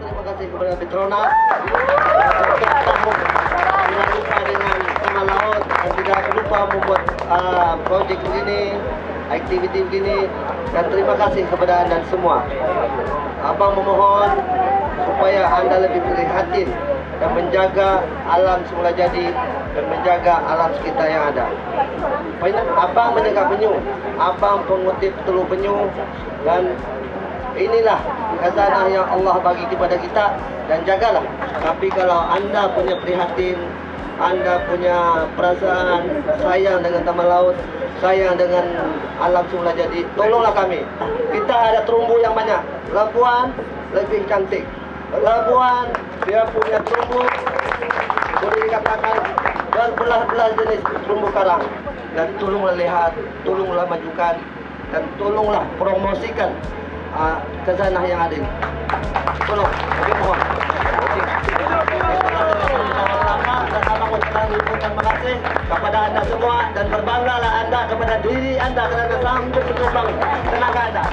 terima kasih kepada Petronas. Membuat uh, projek begini Aktiviti begini Dan terima kasih kepada anda semua Abang memohon Supaya anda lebih prihatin Dan menjaga alam semula jadi Dan menjaga alam sekitar yang ada Abang menjaga penyu. Abang pengutip telur penyu. Dan inilah khazanah yang Allah bagi kepada kita dan jagalah. Tapi kalau anda punya prihatin, anda punya perasaan sayang dengan taman laut, sayang dengan alam semula jadi, tolonglah kami. Kita ada terumbu yang banyak. Labuan lebih cantik. Labuan dia punya terumbu boleh dikatakan berbelah-belah jenis terumbu karang. Dan tolonglah lihat, tolonglah majukan dan tolonglah promosikan uh, khazanah yang ada ini. Tolong, kami mohon. Terima kasih kepada anda semua dan berbanggalah anda kepada diri anda kerana sanggup menyumbang tenaga anda.